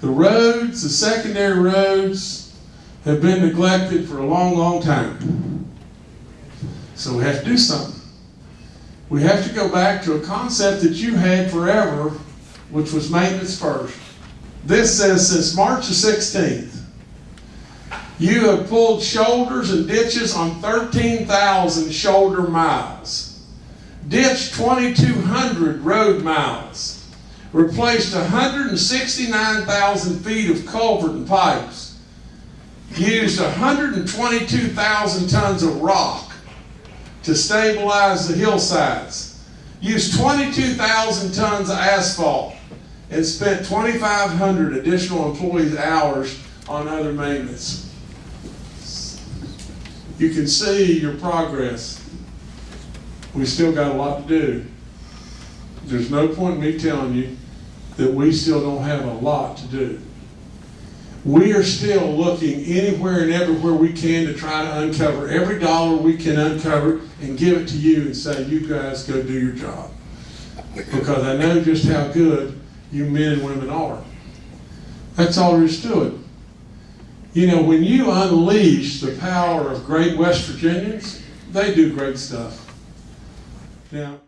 The roads, the secondary roads, have been neglected for a long, long time. So we have to do something. We have to go back to a concept that you had forever, which was maintenance first. This says since March the 16th, you have pulled shoulders and ditches on 13,000 shoulder miles, ditched 2,200 road miles, replaced 169,000 feet of culvert and pipes, used 122,000 tons of rock to stabilize the hillsides, used 22,000 tons of asphalt, and spent 2,500 additional employees' hours on other maintenance. You can see your progress. We still got a lot to do. There's no point in me telling you that we still don't have a lot to do. We are still looking anywhere and everywhere we can to try to uncover every dollar we can uncover and give it to you and say, you guys go do your job. Because I know just how good you men and women are. That's all there is to it. You know, when you unleash the power of great West Virginians, they do great stuff. Now,